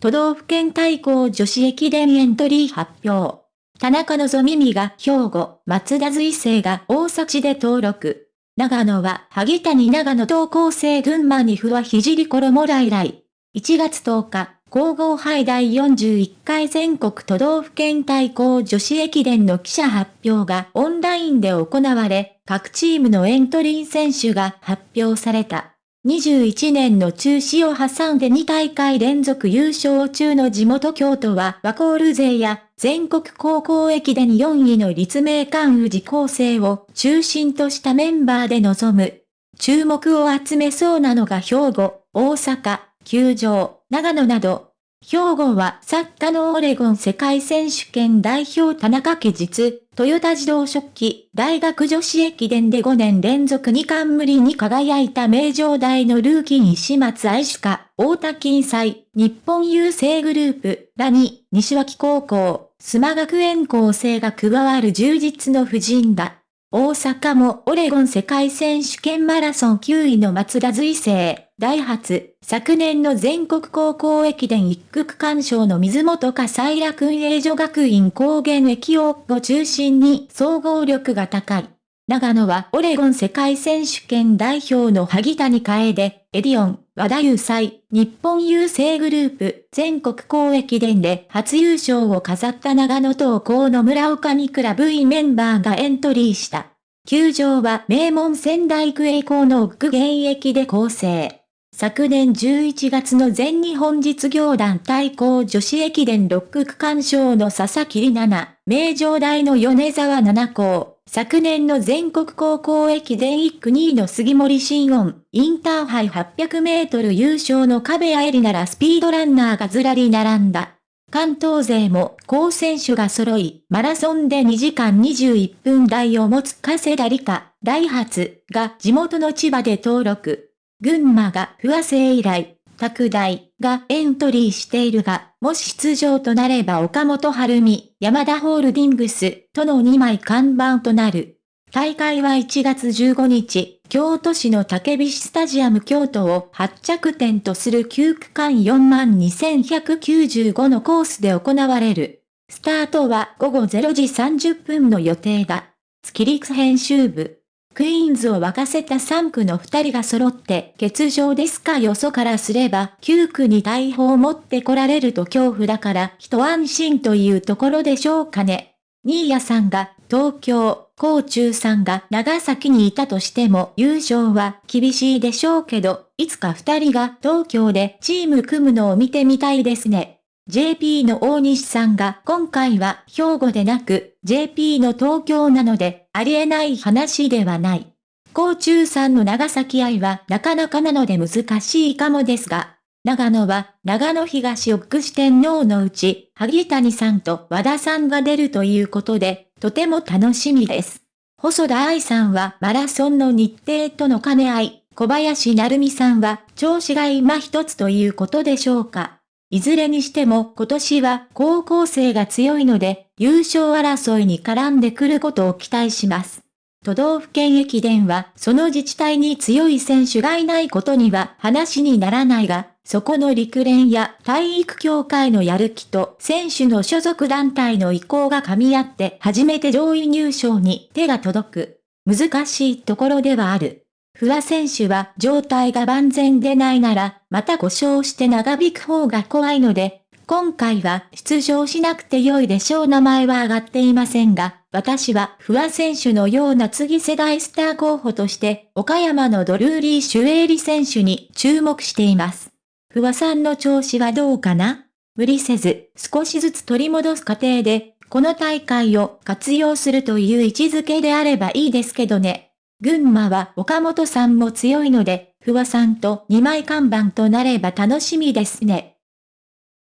都道府県対抗女子駅伝エントリー発表。田中希実が兵庫、松田随成が大崎で登録。長野は萩谷長野東高生群馬にふわひじり衣来来。1月10日、皇后杯第41回全国都道府県対抗女子駅伝の記者発表がオンラインで行われ、各チームのエントリー選手が発表された。21年の中止を挟んで2大会連続優勝中の地元京都はワコール勢や全国高校駅伝4位の立命館宇治高生を中心としたメンバーで臨む。注目を集めそうなのが兵庫、大阪、球場、長野など、兵庫は作家のオレゴン世界選手権代表田中家実、トヨタ自動食器、大学女子駅伝で5年連続2冠りに輝いた名城大のルーキー石松愛主か、大田金祭、日本郵政グループ、らに、西脇高校、須磨学園校生が加わる充実の婦人だ。大阪もオレゴン世界選手権マラソン9位の松田随成、ダイハツ、昨年の全国高校駅伝一区区間賞の水本か幸楽栄女学院高原駅をを中心に総合力が高い。長野はオレゴン世界選手権代表の萩谷楓、エディオン、和田優祭、日本郵政グループ、全国公駅伝で初優勝を飾った長野東高の村岡にクラブイメンバーがエントリーした。球場は名門仙台育英校の奥現役で構成。昨年11月の全日本実業団対抗女子駅伝6区区間賞の佐々木里奈、名城大の米沢七校、昨年の全国高校駅伝1区2位の杉森新音、インターハイ800メートル優勝の壁谷絵里ならスピードランナーがずらり並んだ。関東勢も高選手が揃い、マラソンで2時間21分台を持つ加世田理香、ダイハツが地元の千葉で登録。群馬が不和製以来、拓大がエントリーしているが、もし出場となれば岡本晴美、山田ホールディングスとの2枚看板となる。大会は1月15日、京都市の竹菱スタジアム京都を発着点とする9区間42,195のコースで行われる。スタートは午後0時30分の予定だ。月陸編集部。クイーンズを沸かせた3区の2人が揃って欠場ですかよそからすれば9区に大砲を持ってこられると恐怖だから一安心というところでしょうかね。新谷さんが東京、高中さんが長崎にいたとしても優勝は厳しいでしょうけど、いつか二人が東京でチーム組むのを見てみたいですね。JP の大西さんが今回は兵庫でなく JP の東京なのでありえない話ではない。高中さんの長崎愛はなかなかなので難しいかもですが、長野は長野東奥四天王のうち、萩谷さんと和田さんが出るということで、とても楽しみです。細田愛さんはマラソンの日程との兼ね合い、小林成美さんは調子が今一つということでしょうか。いずれにしても今年は高校生が強いので優勝争いに絡んでくることを期待します。都道府県駅伝はその自治体に強い選手がいないことには話にならないが、そこの陸連や体育協会のやる気と選手の所属団体の意向が噛み合って初めて上位入賞に手が届く。難しいところではある。不破選手は状態が万全でないなら、また故障して長引く方が怖いので、今回は出場しなくて良いでしょう名前は挙がっていませんが、私は不破選手のような次世代スター候補として、岡山のドルーリー・シュエーリ選手に注目しています。不破さんの調子はどうかな？無理せず、少しずつ取り戻す過程で、この大会を活用するという位置づけであればいいですけどね。群馬は岡本さんも強いので、不破さんと2枚看板となれば楽しみですね。